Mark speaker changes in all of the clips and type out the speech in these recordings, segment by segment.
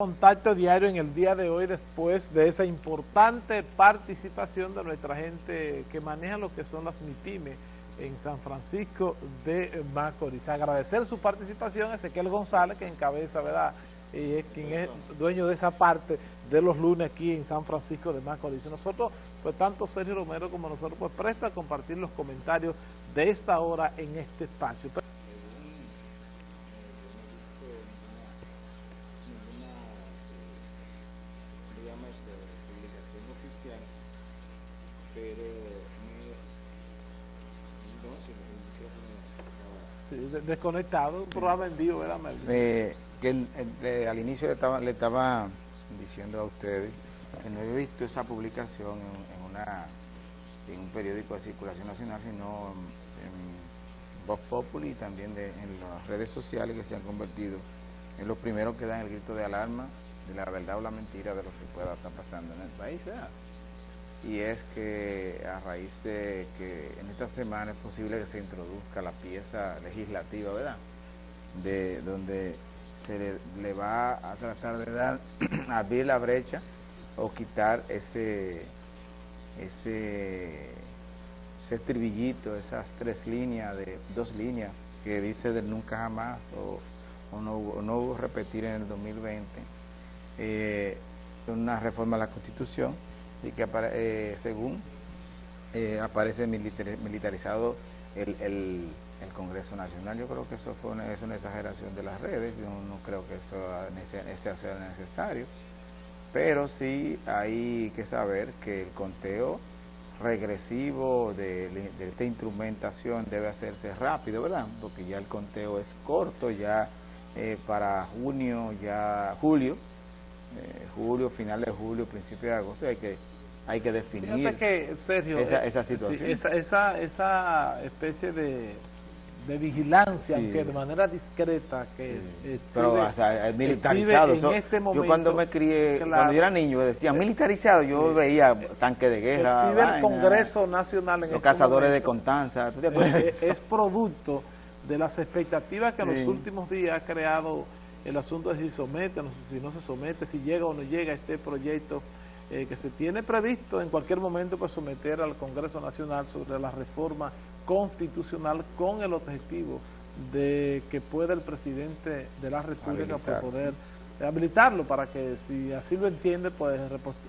Speaker 1: contacto diario en el día de hoy después de esa importante participación de nuestra gente que maneja lo que son las MIPIME en San Francisco de Macorís. Agradecer su participación a Ezequiel González que encabeza, ¿verdad? Y es quien es dueño de esa parte de los lunes aquí en San Francisco de Macorís. nosotros, pues tanto Sergio Romero como nosotros, pues presta a compartir los comentarios de esta hora en este espacio. Desconectado, un programa en vivo, ¿verdad,
Speaker 2: eh, que al inicio le estaba, le estaba diciendo a ustedes que no he visto esa publicación en, una, en un periódico de circulación nacional, sino en Voz Populi y también de, en las redes sociales que se han convertido en los primeros que dan el grito de alarma de la verdad o la mentira de lo que pueda estar pasando en el país. Y es que a raíz de que en esta semana es posible que se introduzca la pieza legislativa, ¿verdad? De donde se le, va a tratar de dar, abrir la brecha o quitar ese, ese, ese estribillito, esas tres líneas, de dos líneas que dice del nunca jamás o, no, no repetir en el 2020, eh, una reforma a la Constitución y que eh, según eh, aparece militarizado el, el, Congreso Nacional. Yo creo que eso fue una, es una exageración de las redes, yo no creo que eso sea necesario, pero sí hay que saber que el conteo regresivo de, de, esta instrumentación debe hacerse rápido, ¿verdad? Porque ya el conteo es corto, ya eh, para junio, ya julio, eh, julio, finales de julio, principio de agosto, hay que, hay que definir
Speaker 1: que, Sergio, esa,
Speaker 2: esa, situación.
Speaker 1: esa, esa, especie de, de vigilancia, aunque de manera discreta, que
Speaker 2: Pero, o sea, militarizado. Este yo cuando me crié, cuando yo era niño, decía militarizado, yo veía tanque de guerra.
Speaker 1: Exhibe el Congreso Nacional en
Speaker 2: Los este cazadores de Constanza,
Speaker 1: Es, es, producto de las expectativas que en los últimos días ha creado el asunto de si somete, no si no se somete, si llega o no llega este proyecto eh, que se tiene previsto en cualquier momento pues someter al Congreso Nacional sobre la reforma constitucional con el objetivo de que pueda el presidente de la República pues, poder habilitarlo para que si así lo entiende pues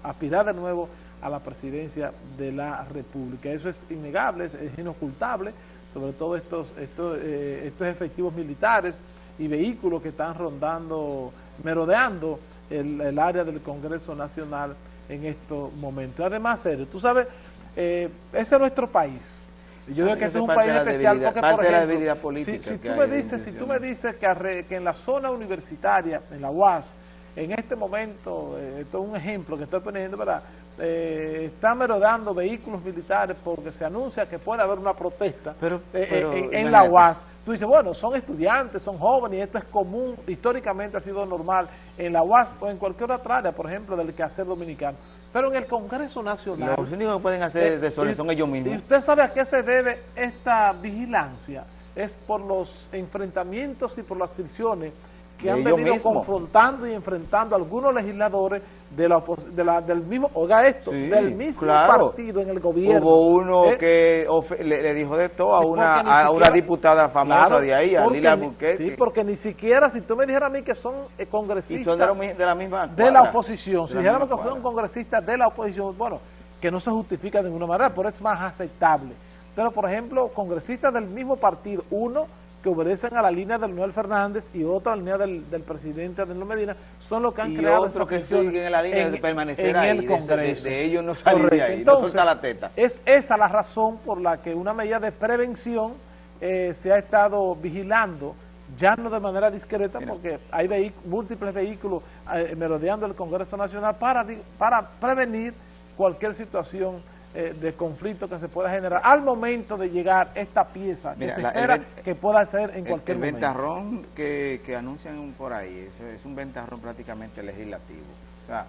Speaker 1: aspirar de nuevo a la presidencia de la República. Eso es innegable, es, inocultable, sobre todo estos, estos, eh, estos efectivos militares y vehículos que están rondando, merodeando el, área del Congreso Nacional en estos momentos. Además, Sergio, tú sabes, eh, ese es nuestro país. Yo digo que este es un país especial porque, por ejemplo, si, tú me dices, si tú me dices que, que en la zona universitaria, en la UAS, en este momento, eh, esto es un ejemplo que estoy poniendo, ¿verdad? Eh, están merodando vehículos militares porque se anuncia que puede haber una protesta eh, en, la UAS. Tú dices, bueno, son estudiantes, son jóvenes esto es común, históricamente ha sido normal en la UAS o en cualquier otra área, por ejemplo, del quehacer dominicano. Pero en el Congreso Nacional...
Speaker 2: Los únicos que pueden hacer de son ellos mismos.
Speaker 1: ¿Y usted sabe a qué se debe esta vigilancia? Es por los enfrentamientos y por las fricciones que han venido confrontando y enfrentando a algunos legisladores de la, de la del mismo, oiga esto, del mismo partido en el gobierno.
Speaker 2: Hubo uno ¿eh? que le, dijo de todo a una, a una diputada famosa de ahí, a Lila Burquet.
Speaker 1: Sí, porque ni siquiera, si tú me dijeras a mí que son eh, congresistas...
Speaker 2: Y son de, la misma
Speaker 1: De la oposición, si dijéramos que fueron congresistas de la oposición, bueno, que no se justifica de ninguna manera, pero es más aceptable. Pero, por ejemplo, congresistas del mismo partido, uno que obedecen a la línea del Noel Fernández y otra línea del, del presidente Danilo Medina, son los que han creado
Speaker 2: otros que siguen en la línea de permanecer ahí, el Congreso. De, ellos no salir de ahí, Entonces, no la teta.
Speaker 1: Es esa la razón por la que una medida de prevención eh, se ha estado vigilando, ya no de manera discreta, porque hay múltiples vehículos eh, merodeando el Congreso Nacional para, para prevenir cualquier situación eh, de conflicto que se pueda generar al momento de llegar esta pieza que se espera que pueda ser en cualquier
Speaker 2: momento.
Speaker 1: El
Speaker 2: ventarrón que, que, anuncian por ahí, es, es un ventarrón prácticamente legislativo. O sea,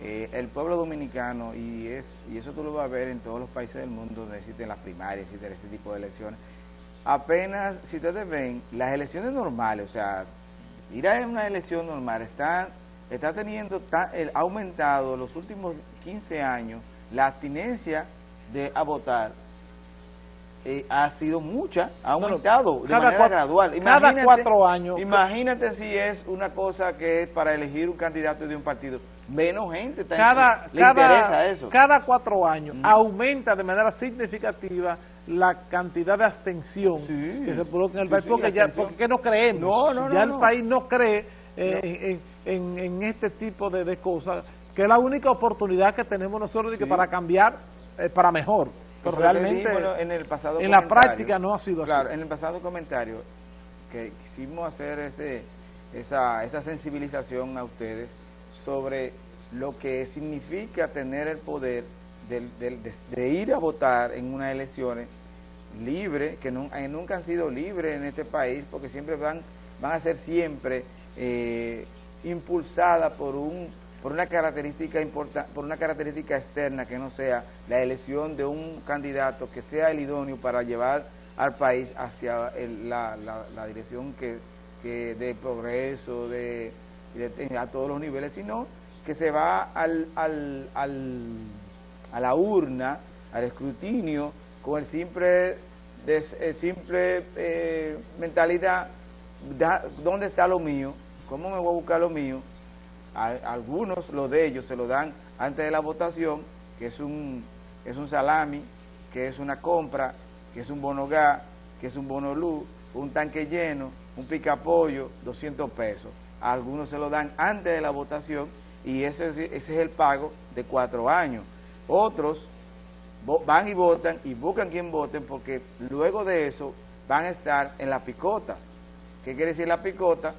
Speaker 2: eh, el pueblo dominicano, y es y eso tú lo vas a ver en todos los países del mundo donde existen las primarias, existen este tipo de elecciones, apenas, si ustedes ven, las elecciones normales, o sea, ir a una elección normal, están está teniendo, ha aumentado los últimos 15 años la abstinencia de a votar eh, ha sido mucha, ha aumentado de manera gradual.
Speaker 1: Imagínate, cada cuatro años.
Speaker 2: Imagínate si es una cosa que es para elegir un candidato de un partido. Menos gente está
Speaker 1: cada, le interesa eso. Cada cuatro años aumenta de manera significativa la cantidad de abstención que se provoca en el país, porque, ya, porque no creemos. ya el país no cree eh, en, este tipo de, cosas, que es la única oportunidad que tenemos nosotros de que para cambiar, eh, para mejor. Pero realmente
Speaker 2: en, el pasado
Speaker 1: en la práctica no ha sido
Speaker 2: así. Claro, en el pasado comentario que quisimos hacer ese, esa, esa sensibilización a ustedes sobre lo que significa tener el poder de, ir a votar en unas elecciones libres, que eh, nunca han sido libres en este país, porque siempre van, van a ser siempre eh, impulsadas por un por una característica por una característica externa que no sea la elección de un candidato que sea el idóneo para llevar al país hacia la, dirección que, de progreso de, a todos los niveles, sino que se va al, al, a la urna, al escrutinio, con el simple, simple eh, mentalidad, ¿dónde está lo mío? ¿Cómo me voy a buscar lo mío? Algunos, lo de ellos, se lo dan antes de la votación, que es un, es un salami, que es una compra, que es un bono gas, que es un bono luz, un tanque lleno, un picapollo, 200 pesos. algunos se lo dan antes de la votación y ese, ese es el pago de cuatro años. Otros van y votan y buscan quien voten porque luego de eso van a estar en la picota. ¿Qué quiere decir la picota?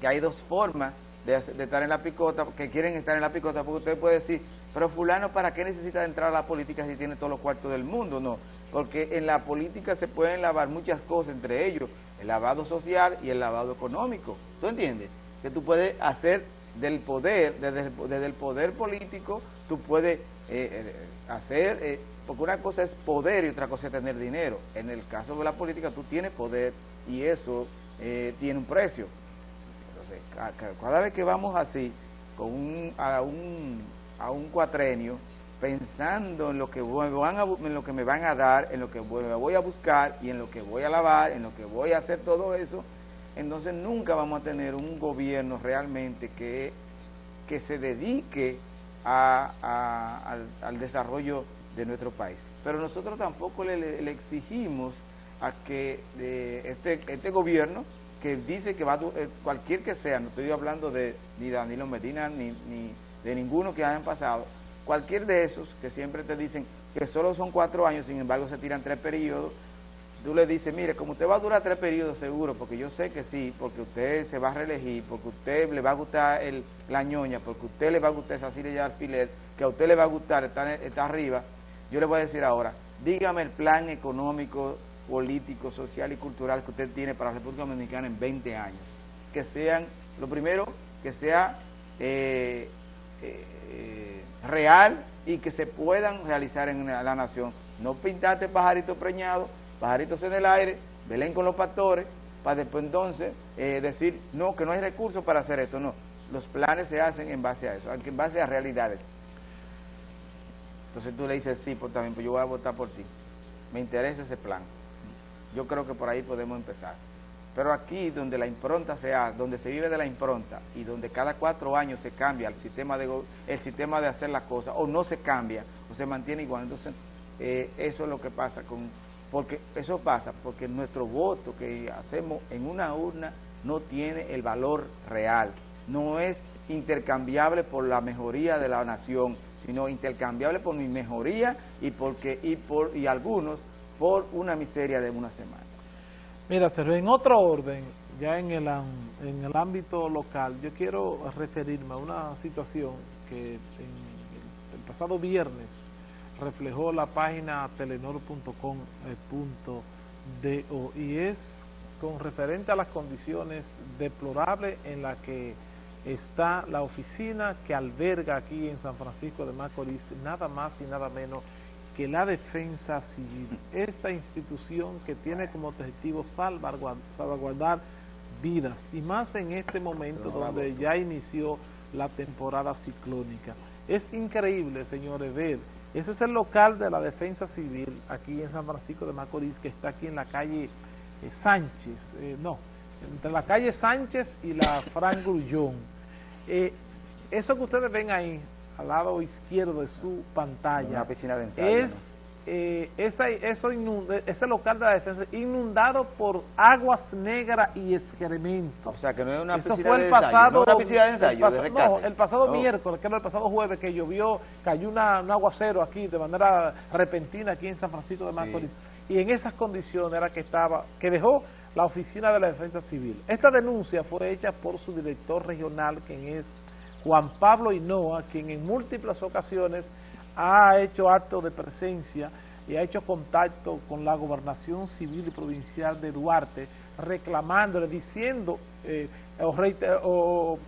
Speaker 2: Que hay dos formas de, estar en la picota, que quieren estar en la picota, porque usted puede decir, pero fulano, ¿para qué necesita entrar a la política si tiene todos los cuartos del mundo? No, porque en la política se pueden lavar muchas cosas, entre ellos el lavado social y el lavado económico. ¿Tú entiendes? Que tú puedes hacer del poder, desde el, poder político, tú puedes eh, eh, hacer, eh, porque una cosa es poder y otra cosa es tener dinero. En el caso de la política tú tienes poder y eso tiene un precio cada vez que vamos así, con a, un, a un cuatrenio, pensando en lo, que van en lo que me van a dar, en lo que voy a buscar y en lo que voy a lavar, en lo que voy a hacer todo eso, entonces nunca vamos a tener un gobierno realmente que, que se dedique al, desarrollo de nuestro país. Pero nosotros tampoco le, exigimos a que eh, este, este gobierno que dice que va a, eh, cualquier que sea, no estoy hablando de ni Danilo Medina ni, ni de ninguno que hayan pasado, cualquier de esos que siempre te dicen que solo son cuatro años, sin embargo se tiran tres periodos, tú le dices, mire, como usted va a durar tres periodos seguro, porque yo sé que sí, porque usted se va a reelegir, porque usted le va a gustar el, la ñoña, porque usted le va a gustar esa silla de alfiler, que a usted le va a gustar estar, estar arriba, yo le voy a decir ahora, dígame el plan económico político, social y cultural que usted tiene para la República Dominicana en 20 años. Que sean, lo primero, que sea eh, eh, real y que se puedan realizar en la, nación. No pintarte pajaritos preñados, pajaritos en el aire, Belén con los pastores, para después entonces eh, decir, no, que no hay recursos para hacer esto, no. Los planes se hacen en base a eso, en base a realidades. Entonces tú le dices, sí, pues también, pues yo voy a votar por ti. Me interesa ese plan. Yo creo que por ahí podemos empezar. Pero aquí donde la impronta sea, donde se vive de la impronta y donde cada cuatro años se cambia el sistema de, el sistema de hacer las cosas o no se cambia o se mantiene igual, entonces eh, eso es lo que pasa con, porque eso pasa porque nuestro voto que hacemos en una urna no tiene el valor real, no es intercambiable por la mejoría de la nación, sino intercambiable por mi mejoría y porque y por y algunos por una miseria de una semana.
Speaker 1: Mira, Sergio, en otro orden, ya en el, en el ámbito local, yo quiero referirme a una situación que el pasado viernes reflejó la página telenor.com.do y es con referente a las condiciones deplorables en las que está la oficina que alberga aquí en San Francisco de Macorís, nada más y nada menos que la defensa civil, esta institución que tiene como objetivo salvaguardar, vidas, y más en este momento donde ya inició la temporada ciclónica. Es increíble, señores, ver, ese es el local de la defensa civil aquí en San Francisco de Macorís, que está aquí en la calle eh, Sánchez, eh, no, entre la calle Sánchez y la Fran Grullón. Eh, eso que ustedes ven ahí, al lado izquierdo de su pantalla,
Speaker 2: Una piscina de ensayo,
Speaker 1: es eh, esa, eso ese local de la defensa inundado por aguas negras y excrementos.
Speaker 2: O sea, que no es una
Speaker 1: eso
Speaker 2: piscina
Speaker 1: fue el
Speaker 2: de
Speaker 1: pasado,
Speaker 2: ensayo, no una piscina de ensayo,
Speaker 1: el
Speaker 2: de.
Speaker 1: No, pasado miércoles, que era el pasado jueves, que llovió, cayó una, un aguacero aquí de manera repentina aquí en San Francisco de Macorís. Y en esas condiciones era que estaba, que dejó la oficina de la defensa civil. Esta denuncia fue hecha por su director regional, quien es Juan Pablo Hinoa, quien en múltiples ocasiones ha hecho actos de presencia y ha hecho contacto con la gobernación civil y provincial de Duarte, reclamándole, diciendo, eh, o, reiter- o-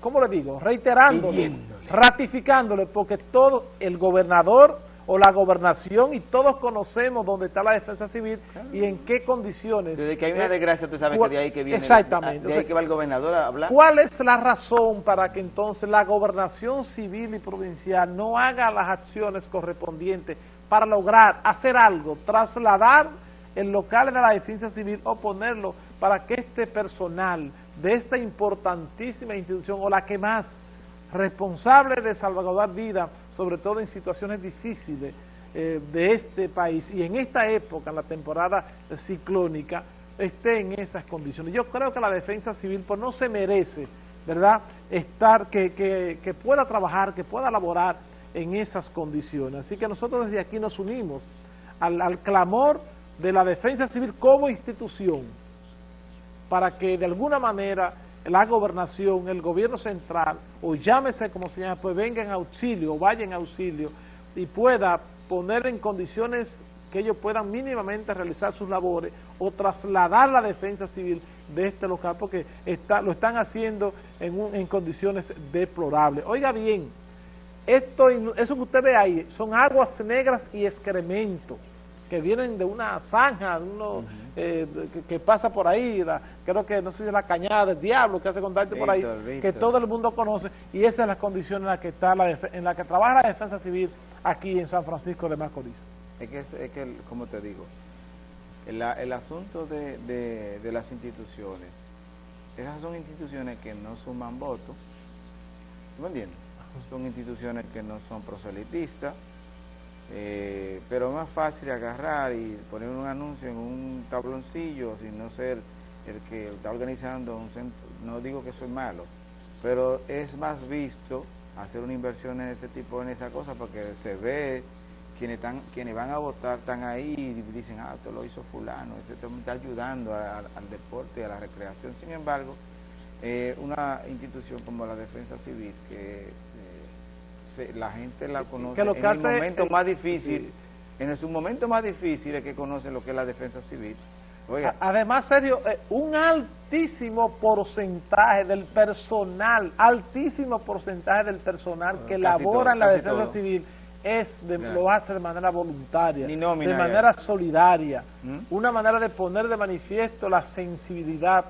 Speaker 1: ¿cómo le digo? Reiterándole,
Speaker 2: Pidiéndole.
Speaker 1: ratificándole, porque todo el gobernador o la gobernación y todos conocemos dónde está la defensa civil y en qué condiciones.
Speaker 2: Desde que hay una desgracia, tú sabes que de ahí que viene...
Speaker 1: Exactamente.
Speaker 2: De ahí que va el gobernador a hablar.
Speaker 1: ¿Cuál es la razón para que entonces la gobernación civil y provincial no haga las acciones correspondientes para lograr hacer algo, trasladar el local de la defensa civil o ponerlo para que este personal de esta importantísima institución o la que más responsable de salvaguardar vida, sobre todo en situaciones difíciles eh, de este país y en esta época, en la temporada ciclónica, esté en esas condiciones. Yo creo que la defensa civil pues no se merece, ¿verdad?, estar, que, que, que pueda trabajar, que pueda laborar en esas condiciones. Así que nosotros desde aquí nos unimos al, al clamor de la defensa civil como institución para que de alguna manera la gobernación, el gobierno central, o llámese como se llama, pues venga en auxilio, o vaya en auxilio, y pueda poner en condiciones que ellos puedan mínimamente realizar sus labores o trasladar la defensa civil de este local, porque está, lo están haciendo en, un- en condiciones deplorables. Oiga bien, esto, eso que usted ve ahí son aguas negras y excremento que vienen de una zanja, de uno, eh, que, que pasa por ahí, la- creo que no sé si es la cañada del diablo que hace contacto por ahí,
Speaker 2: Víctor,
Speaker 1: que todo el mundo conoce, y esa es la condición en la que está la en la que trabaja la defensa civil aquí en San Francisco de Macorís.
Speaker 2: Es que, es, es que como te digo, el, el asunto de, de- de las instituciones, esas son instituciones que no suman votos, ¿tú me entiendes? Son instituciones que no son proselitistas, eh, pero es más fácil agarrar y poner un anuncio en un tabloncillo sin no ser el que está organizando un centro. No digo que es malo, pero es más visto hacer una inversión en ese tipo, en esa cosa, porque se ve quienes están, quienes van a votar están ahí y dicen, ah, esto lo hizo fulano, esto me está ayudando al, deporte, a la recreación. Sin embargo, eh, una institución como la Defensa Civil, que se- la gente la conoce
Speaker 1: que lo
Speaker 2: en el momento más difícil, en su momento más difícil es que conocen lo que es la Defensa Civil. Oiga,
Speaker 1: Además, Sergio, eh, un altísimo porcentaje del personal, altísimo porcentaje del personal que labora en la defensa
Speaker 2: todo.
Speaker 1: civil es de- lo hace de manera voluntaria,
Speaker 2: nómina
Speaker 1: de
Speaker 2: ya.
Speaker 1: manera solidaria,
Speaker 2: ¿Mm?
Speaker 1: una manera de poner de manifiesto la sensibilidad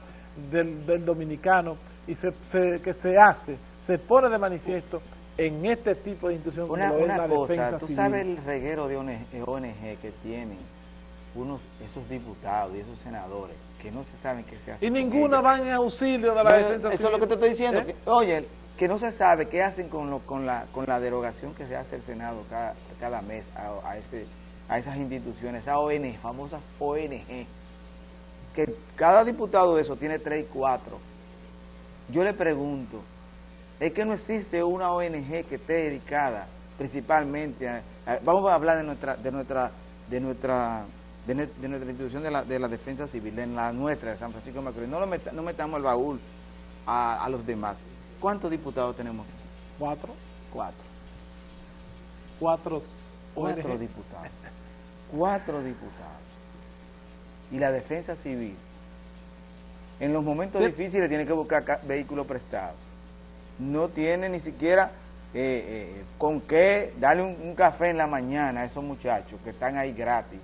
Speaker 1: del, del dominicano y se, se- que se hace, se pone de manifiesto en este tipo de institución como
Speaker 2: Una,
Speaker 1: es la
Speaker 2: cosa,
Speaker 1: defensa
Speaker 2: tú
Speaker 1: civil.
Speaker 2: sabes el reguero de ONG, ONG que tienen unos esos diputados y esos senadores que no se saben qué se hace
Speaker 1: y ninguna
Speaker 2: ellos.
Speaker 1: van en auxilio de la
Speaker 2: No,
Speaker 1: defensa
Speaker 2: eso
Speaker 1: civil.
Speaker 2: es lo que te estoy diciendo.
Speaker 1: ¿Eh?
Speaker 2: que, oye, que no se sabe qué hacen con, lo- con, la, con la derogación que se hace el Senado cada, cada mes a, a ese, a esas instituciones, a ONG, famosas ONG, que cada diputado de eso tiene tres y cuatro. Yo le pregunto, es que no existe una ONG que esté dedicada principalmente a, a- vamos a hablar de nuestra de nuestra de nuestra de, nue- de nuestra institución de la, de la defensa civil, de la nuestra de San Francisco de Macorís. No, lo meta- no metamos el baúl a, a los demás. ¿Cuántos diputados tenemos?
Speaker 1: Cuatro.
Speaker 2: Cuatro.
Speaker 1: Cuatro.
Speaker 2: Cuatro diputados. Cuatro diputados. Y la defensa civil, en los momentos
Speaker 1: Sí.
Speaker 2: difíciles tiene que buscar ca- vehículos prestados. No tiene ni siquiera eh, eh, con qué darle un, un café en la mañana a esos muchachos que están ahí gratis,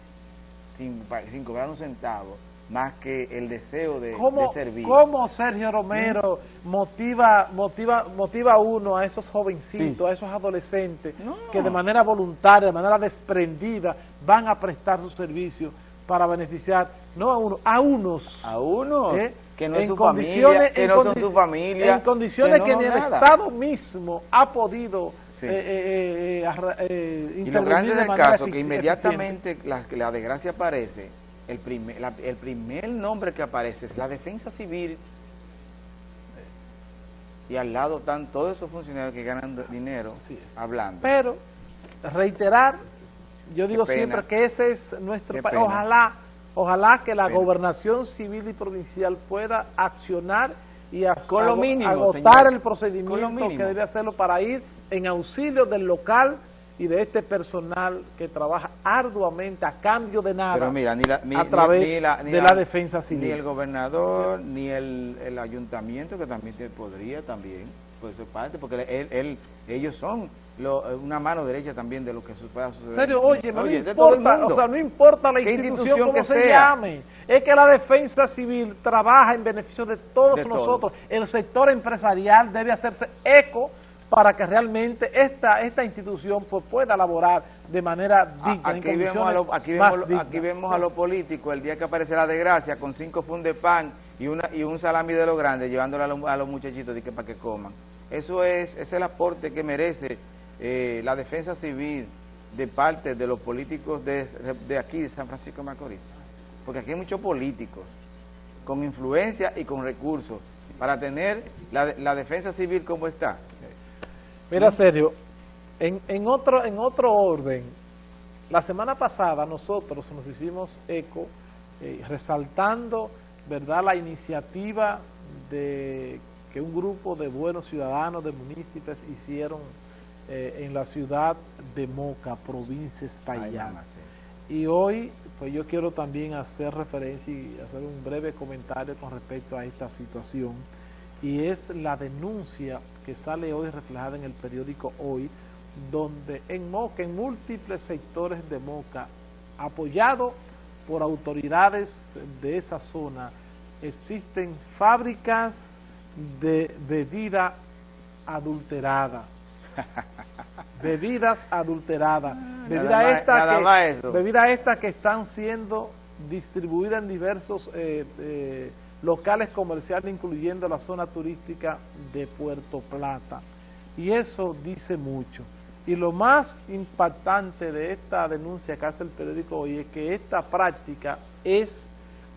Speaker 2: sin, sin cobrar un centavo, más que el deseo de, servir.
Speaker 1: ¿Cómo Sergio Romero motiva, motiva, motiva a uno, a esos jovencitos, a esos adolescentes, que de manera voluntaria, de manera desprendida, van a prestar su servicio para beneficiar, no a uno, a unos.
Speaker 2: A unos. ¿eh? Que no, es su familia, que no son su familia.
Speaker 1: En condiciones que, ni el Estado mismo ha podido eh,
Speaker 2: eh, Y lo grande del caso, que inmediatamente la, la desgracia aparece, el primer, el primer nombre que aparece es la defensa civil y al lado están todos esos funcionarios que ganan dinero hablando.
Speaker 1: Pero reiterar, yo digo siempre que ese es nuestro país. Ojalá, ojalá que la gobernación civil y provincial pueda accionar y agotar el procedimiento que debe hacerlo para ir en auxilio del local y de este personal que trabaja arduamente a cambio de nada
Speaker 2: Pero mira, ni la,
Speaker 1: a través de la, defensa civil.
Speaker 2: Ni el gobernador, ni el, ayuntamiento, que también podría también, pues parte, porque él, ellos son una mano derecha también de lo que pueda suceder.
Speaker 1: serio, oye, no importa, o sea, no importa la institución, que se llame, es que la defensa civil trabaja en beneficio de todos nosotros. El sector empresarial debe hacerse eco para que realmente esta, esta institución pues, pueda laborar de manera digna.
Speaker 2: Aquí, vemos a, lo, aquí, vemos, aquí vemos a los políticos el día que aparece la desgracia con cinco fundes de pan y, una, y un salami de lo grande llevándolo a, los, muchachitos de que, para que coman. Eso es, es el aporte que merece eh, la defensa civil de parte de los políticos de, de aquí, de San Francisco de Macorís. Porque aquí hay muchos políticos con influencia y con recursos para tener la, la defensa civil como está.
Speaker 1: Mira, Sergio, en, en, otro, en otro orden, la semana pasada nosotros nos hicimos eco eh, resaltando verdad la iniciativa de que un grupo de buenos ciudadanos, de municipios hicieron eh, en la ciudad de Moca, provincia España. Y hoy, pues yo quiero también hacer referencia y hacer un breve comentario con respecto a esta situación y es la denuncia que sale hoy reflejada en el periódico Hoy, donde en Moca, en múltiples sectores de Moca, apoyado por autoridades de esa zona, existen fábricas de bebida adulterada. Bebidas adulteradas. Bebida esta, bebida esta que están siendo distribuidas en diversos eh, eh, locales comerciales, incluyendo la zona turística de Puerto Plata. Y eso dice mucho. Y lo más impactante de esta denuncia que hace el periódico hoy es que esta práctica es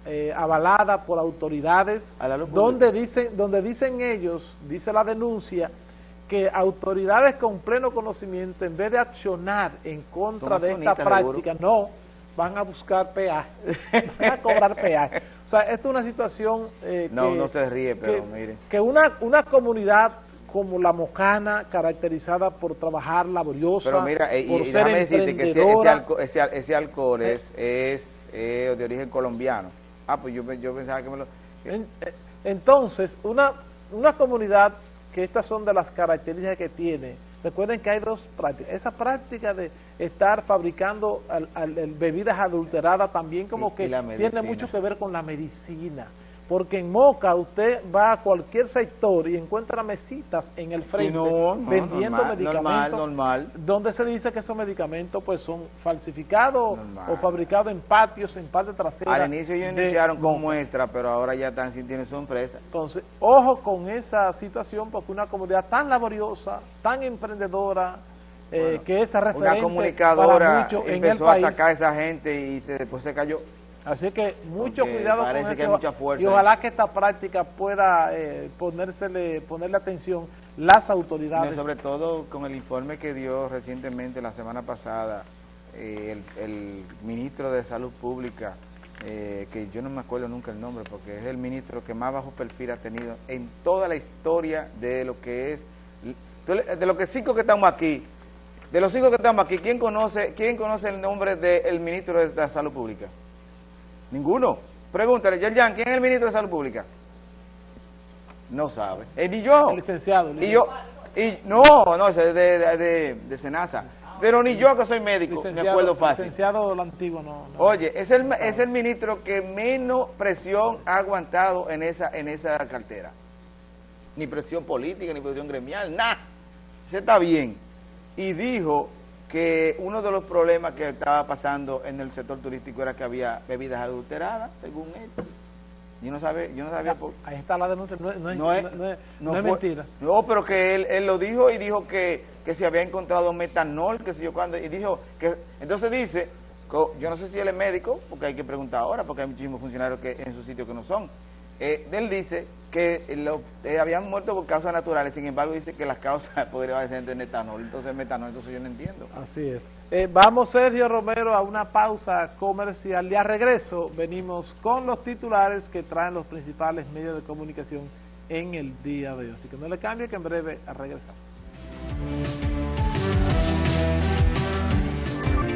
Speaker 1: eh, avalada por autoridades donde dicen, donde dicen ellos, dice la denuncia, que autoridades con pleno conocimiento, en vez de accionar en contra de esta práctica, no, van a buscar peaje, van a cobrar peaje. O sea, esto es una situación
Speaker 2: eh, no, no se ríe, pero
Speaker 1: que,
Speaker 2: mire.
Speaker 1: Que una, una comunidad como la Mocana, caracterizada por trabajar laboriosa,
Speaker 2: Pero mira, eh, por y, ser decirte que ese, ese, ese, alcohol es, es eh, de origen colombiano. Ah, pues yo, yo pensaba que me lo...
Speaker 1: entonces, una, una comunidad que estas son de las características que tiene, Recuerden que hay dos prácticas. Esa práctica de estar fabricando bebidas adulteradas también como que tiene mucho que ver con la medicina porque en Moca usted va a cualquier sector y encuentra mesitas en el frente vendiendo medicamentos
Speaker 2: normal,
Speaker 1: donde se dice que esos medicamentos pues son falsificados o fabricados en patios, en parte trasera.
Speaker 2: Al inicio ellos iniciaron con muestra, pero ahora ya están sintiendo su empresa.
Speaker 1: Entonces, ojo con esa situación porque una comunidad tan laboriosa, tan emprendedora, eh, que esa referente
Speaker 2: una comunicadora empezó a atacar a esa gente y se, después se cayó.
Speaker 1: Así que mucho cuidado con eso y ojalá que esta práctica pueda eh, ponérsele, ponerle atención las autoridades.
Speaker 2: sobre todo con el informe que dio recientemente la semana pasada eh, el, ministro de Salud Pública, eh, que yo no me acuerdo nunca el nombre porque es el ministro que más bajo perfil ha tenido en toda la historia de lo que es, de los que cinco que estamos aquí, de los cinco que estamos aquí, ¿quién conoce, quién conoce el nombre del ministro de Salud Pública? Ninguno. Pregúntale, Yan, ¿quién es el ministro de Salud Pública? No sabe. Eh, ni yo.
Speaker 1: El licenciado.
Speaker 2: Y yo, y, no, no, es de, de, de, Senasa. Pero ni yo que soy médico me acuerdo fácil.
Speaker 1: Licenciado lo antiguo no,
Speaker 2: Oye, es el, es el ministro que menos presión ha aguantado en esa, en esa cartera. Ni presión política, ni presión gremial, nada. Se está bien. Y dijo que uno de los problemas que estaba pasando en el sector turístico era que había bebidas adulteradas, según él. Yo no, sabe, yo no sabía por...
Speaker 1: Ahí está la denuncia, no, es, no es, no es mentira.
Speaker 2: No, pero que él, él lo dijo y dijo que, que se había encontrado metanol, que sé yo cuándo, y dijo que... Entonces dice, yo no sé si él es médico, porque hay que preguntar ahora, porque hay muchísimos funcionarios que en su sitio que no son. Eh, él dice que lo, eh, habían muerto por causas naturales, sin embargo dice que las causas podrían ser de metanol, entonces metanol, entonces yo no entiendo.
Speaker 1: Así es. Eh, vamos, Sergio Romero, a una pausa comercial y a regreso venimos con los titulares que traen los principales medios de comunicación en el día de hoy. Así que no le cambie que en breve regresamos.